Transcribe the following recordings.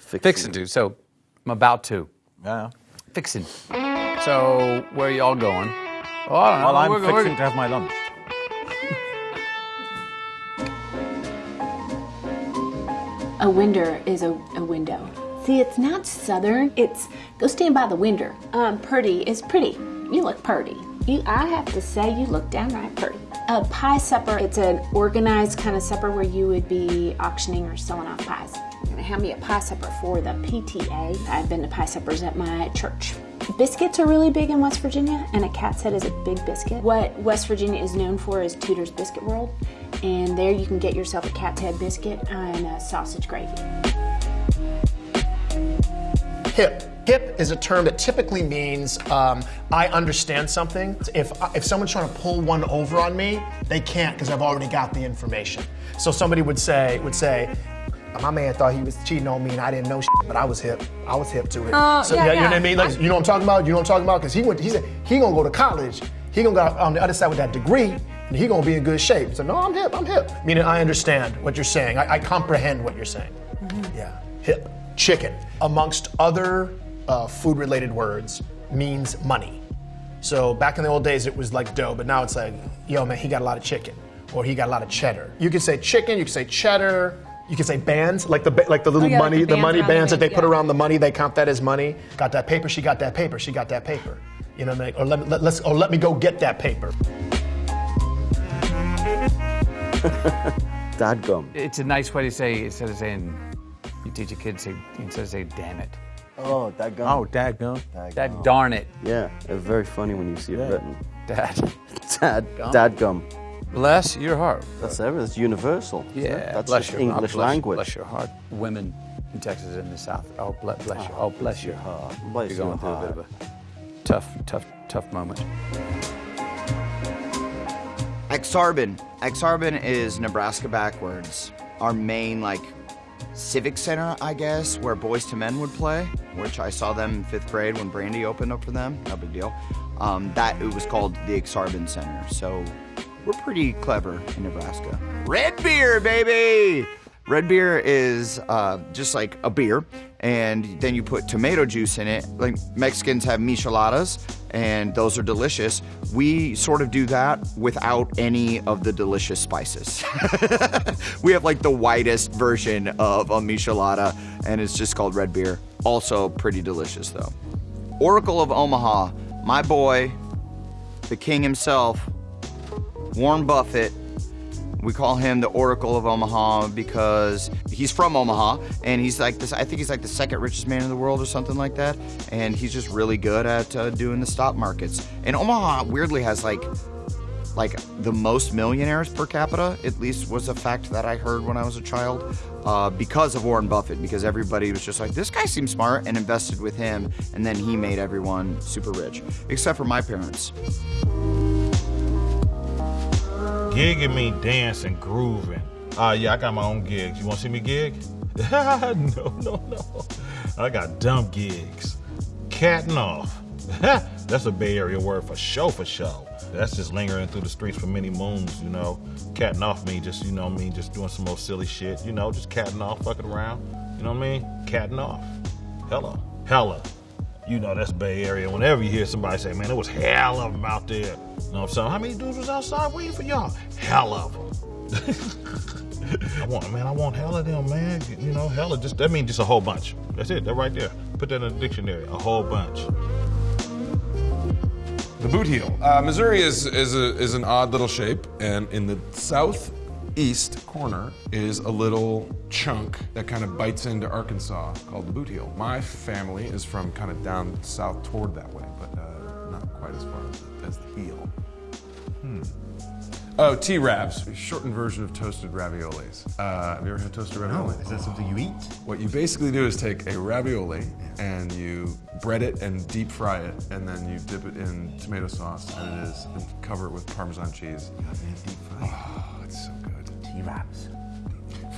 Fixing to. So I'm about to. Yeah. Fixing. So where are y'all going? Oh, I don't know. Well, I'm We're- fixing we're- to have my lunch. A winder is a, a window. See, it's not southern. It's go stand by the winder. Um, pretty is pretty. You look pretty. You, I have to say, you look downright pretty. A pie supper. It's an organized kind of supper where you would be auctioning or selling off pies. Have me a pie supper for the PTA. I've been to pie suppers at my church. Biscuits are really big in West Virginia, and a cat's head is a big biscuit. What West Virginia is known for is Tudor's Biscuit World, and there you can get yourself a cat's head biscuit and a sausage gravy. Hip. Hip is a term that typically means um, I understand something. If, if someone's trying to pull one over on me, they can't because I've already got the information. So somebody would say, would say, my man thought he was cheating on me and I didn't know shit, but I was hip. I was hip to it. Oh, so, yeah, you know what. I mean? Like, you know what I'm talking about? You know what I'm talking about? Because he went, he said he gonna go to college. He gonna go on the other side with that degree, and he gonna be in good shape. So no, I'm hip. I'm hip. Meaning I understand what you're saying. I, I comprehend what you're saying. Yeah, hip. Chicken, amongst other uh, food-related words, means money. So back in the old days, it was like dough, but now it's like, yo, man, he got a lot of chicken, or he got a lot of cheddar. You can say chicken, you can say cheddar, you can say bands, like the like the little Oh, yeah, like money, the the money around the bands that they big- put yeah. around the money, they count that as money. Got that paper, she got that paper, she got that paper. You know what I mean? Or let, me- let, let's, or let me go get that paper. Dadgum. It's a nice way to say instead of saying you teach a kid to say instead of saying damn it. Oh, dadgum. Oh, dadgum. That darn it, Yeah, it's very funny when you see it written. Dad. Dad, dadgum. Bless your heart. That's everything. It's universal. isn't it? Yeah, That's bless just your English bless- language. Bless your heart. Women in Texas and the South. Oh, bless, bless your. Oh, bless your heart. Bless You're going your through a bit of a tough, tough, tough moment. Aksarben. Aksarben is Nebraska backwards. Our main like civic center, I guess, where Boyz II Men would play, which I saw them in fifth grade when Brandy opened up for them. No big deal. Um, that it was called the Aksarben Center. So we're pretty clever in Nebraska. Red beer, baby. Red beer is uh, just like a beer, and then you put tomato juice in it. Like Mexicans have micheladas, and those are delicious. We sort of do that without any of the delicious spices. we have like the whitest version of a michelada, and it's just called red beer. Also pretty delicious though. Oracle of Omaha, my boy, the king himself, Warren Buffett. We call him the Oracle of Omaha because he's from Omaha and he's like this. I think he's like the second richest man in the world or something like that. And he's just really good at uh, doing the stock markets. And Omaha weirdly has like like the most millionaires per capita. At least was a fact that I heard when I was a child uh, because of Warren Buffett. Because everybody was just like, this guy seems smart and invested with him, and then he made everyone super rich, except for my parents. Gigging me dancing, grooving. Uh, yeah, I got my own gigs. You want to see me gig? no, no, no. I got dumb gigs. Catting off. That's a Bay Area word for show for show. That's just lingering through the streets for many moons, you know. Catting off me, just, you know I mean, just doing some more silly shit, you know, just catting off, fucking around. You know what I mean? Catting off. Hella. Hella. You know, that's Bay Area. Whenever you hear somebody say, man, it was hell of them out there. You know what I'm saying? How many dudes was outside waiting for y'all? Hell of them. I want, man, I want hell of them, man. You know, hella just, that means just a whole bunch. That's it, that right there. Put that in the dictionary, a whole bunch. The boot heel. Uh, Missouri is is a, is an odd little shape, and in the southeast corner is a little chunk that kind of bites into Arkansas called the boot heel. My family is from kind of down south toward that way, but uh, not quite as far as, as the heel. Hmm. Oh, T-Ravs, shortened version of toasted raviolis. Uh, have you ever had toasted ravioli? Is that something you eat? What you basically do is take a ravioli and you bread it and deep fry it, and then you dip it in tomato sauce, and it is and cover it with Parmesan cheese. Oh, it's so T-Ravs.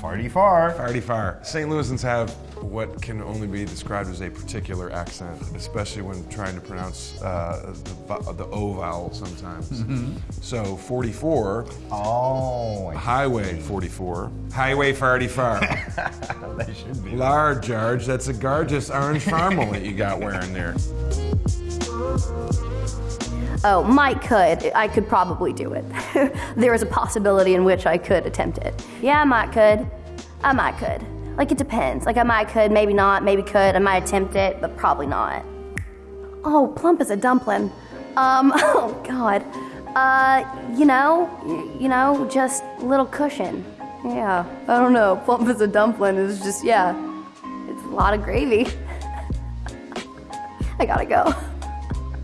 Farty far. Farty far. St. Louisans have what can only be described as a particular accent, especially when trying to pronounce uh, the, the O vowel sometimes. Mhm. So 44. Oh. Highway 44. Highway Farty far. that should be. Large, George. That's a gorgeous orange farmal that you got wearing there. Oh, might could. I could probably do it. there is a possibility in which I could attempt it. Yeah, I might could. I might could. Like it depends. Like I might could, maybe not, maybe could. I might attempt it, but probably not. Oh, plump as a dumpling. Um, oh God. Uh, you know, you know, just little cushion. Yeah, I don't know. Plump as a dumpling is just, yeah, it's a lot of gravy. I gotta go.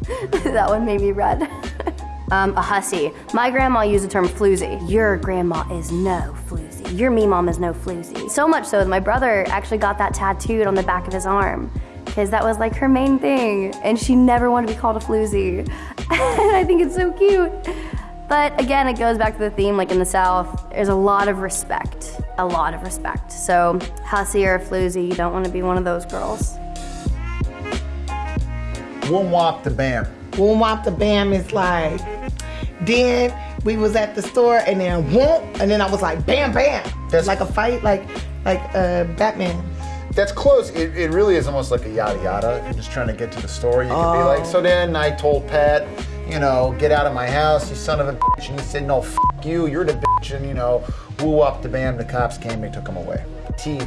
that one made me red. um, a hussy. My grandma used the term floozy. Your grandma is no floozy. Your me mom is no floozy. So much so that my brother actually got that tattooed on the back of his arm. Because that was like her main thing. And she never wanted to be called a floozy. and I think it's so cute. But again, it goes back to the theme like in the South, there's a lot of respect. A lot of respect. So, hussy or floozy, you don't want to be one of those girls. Whoom wop the bam. Boom wop the bam is like, then we was at the store and then whoop, and then I was like, bam, bam. That's like a fight, like like uh, Batman. That's close. It, it really is almost like a yada yada. You're just trying to get to the store. You could be like, so then I told Pat, you know, get out of my house, you son of a bitch. And he said, no, f you, you're the bitch. And, you know, woo up the bam, the cops came, they took him away. T.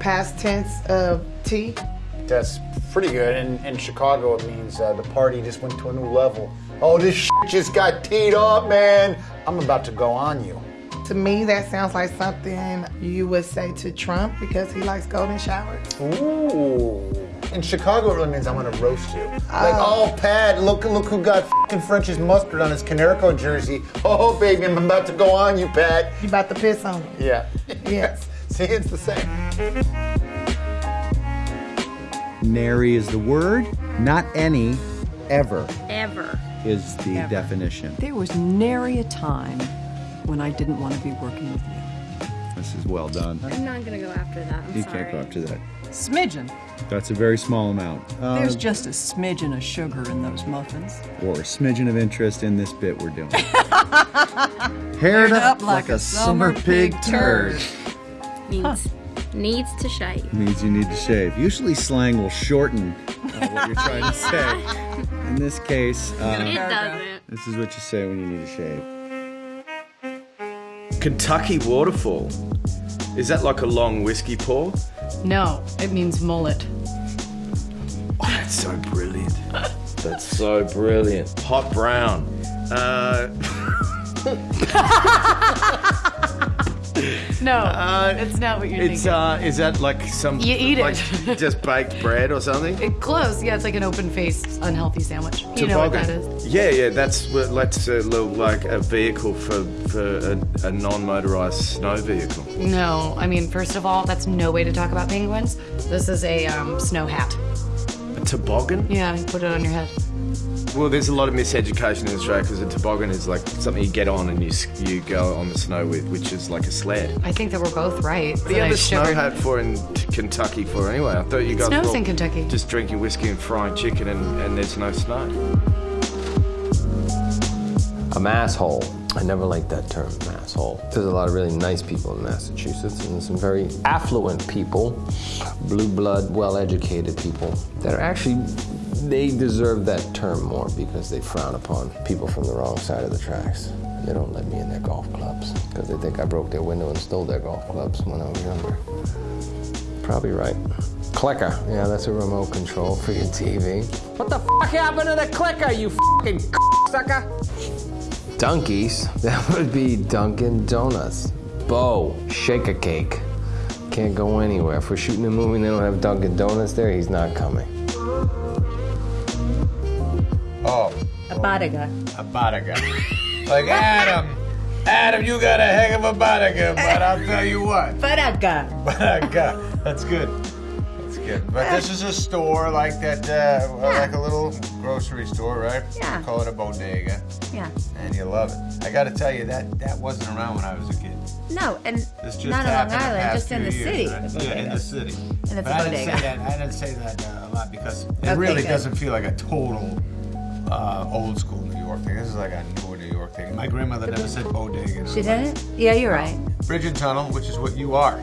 Past tense of T. That's pretty good. In, in Chicago, it means uh, the party just went to a new level. Oh, this shit just got teed up, man. I'm about to go on you. To me, that sounds like something you would say to Trump because he likes golden showers. Ooh. In Chicago, it really means I'm gonna roast you. Like, oh, Pat, look, look who got fucking French's mustard on his Konerko jersey. Oh, baby, I'm about to go on you, Pat. You about to piss on him. Yeah. Yes. See, it's the same. Nary is the word, not any, ever Ever. is the Ever. definition. There was nary a time when I didn't want to be working with you. This is well done. I'm not gonna go after that. I'm You sorry. can't go up to that. Smidgen. That's a very small amount. Uh, There's just a smidgen of sugar in those muffins. or a smidgen of interest in this bit we're doing. Haired up like a summer pig turd. Needs, needs to shave. Means you need to shave. Usually slang will shorten uh, what you're trying to say. In this case, uh, It doesn't. this is what you say when you need to shave. Kentucky waterfall. Is that like a long whiskey pour? No, it means mullet. Oh, that's so brilliant. That's so brilliant. Hot brown. Uh, No, it's not what you're it's thinking. uh, is that like some You eat it. just baked bread or something? It- close, yeah, it's like an open-faced, unhealthy sandwich. You know what that is. Yeah, yeah, that's what that's a little like a vehicle for for a, a non-motorized snow vehicle. No, I mean, first of all, that's no way to talk about penguins. This is a um, snow hat. A toboggan? Yeah, you put it on your head. Well, there's a lot of miseducation in Australia because a toboggan is like something you get on and you you go on the snow with, which is like a sled. I think that we're both right. What do you That have I a snow shivered. hat for in t- Kentucky for anyway? I thought you guys snows were in Kentucky. just drinking whiskey and frying chicken and, and there's no snow. A masshole. I never liked that term, masshole. There's a lot of really nice people in Massachusetts and some very affluent people, blue blood, well educated people that are actually, they deserve that term more because they frown upon people from the wrong side of the tracks. They don't let me in their golf clubs because they think I broke their window and stole their golf clubs when I was younger. Probably right. Clicker. Yeah, that's a remote control for your TV. What the fuck happened to the clicker, you fucking sucker? Dunkies, that would be Dunkin' Donuts. Bo, shake a cake. Can't go anywhere. If we're shooting a movie and they don't have Dunkin' Donuts there, he's not coming. Bodega. a bodega. like Adam, Adam, you got a heck of a bodega, but I'll tell you what. Bodega. Bodega. That's good. That's good. But this is a store like that, uh, like a little grocery store, right? Yeah. Call it a bodega, Yeah. and you love it. I got to tell you that that wasn't around when I was a kid. No, and This just not on Long Island, just in the years, city. right? Yeah, in the city. And it's but a I didn't say that. I didn't say that uh, a lot because it really doesn't feel like a total uh, old school New York thing. This is like a newer New York thing. My grandmother never said bodega. She didn't? Yeah, you're right. Bridge and tunnel, which is what you are.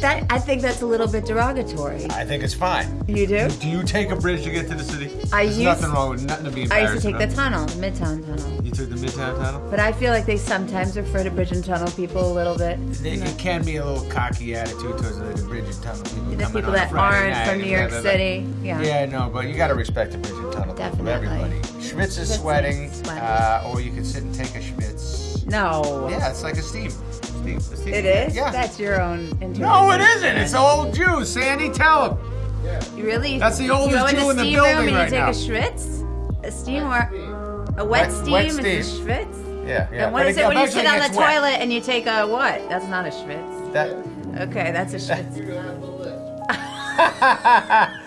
That I think that's a little bit derogatory. I think it's fine. You do? Do you take a bridge to get to the city? I There's used- nothing wrong with nothing to be I used to take the tunnel, the Midtown Tunnel. You took the Midtown Tunnel? But I feel like they sometimes refer to bridge and tunnel people a little bit. It, it can be a little cocky attitude towards the, the bridge and tunnel people. The people that aren't night from New York blah, blah, blah. City. Yeah. Yeah, no, but you got to respect the bridge and tunnel people, everybody. Schwitz is sweating, is sweating. Uh, or you can sit and take a Schwitz. No. Yeah, it's like a steam. Steam, a steam It is? Yeah. That's your own interpretation. No, it isn't. It's old Jew. Sandy, tell them. You really? That's the oldest you go in Jew the in the steam building room and right you take a schwitz? A steam or a wet, Wet- steam wet is steam. a schwitz? Yeah, yeah. And what But is it it when you sit on the wet. toilet and you take a what? That's not a schwitz. That. Okay, that's a schwitz.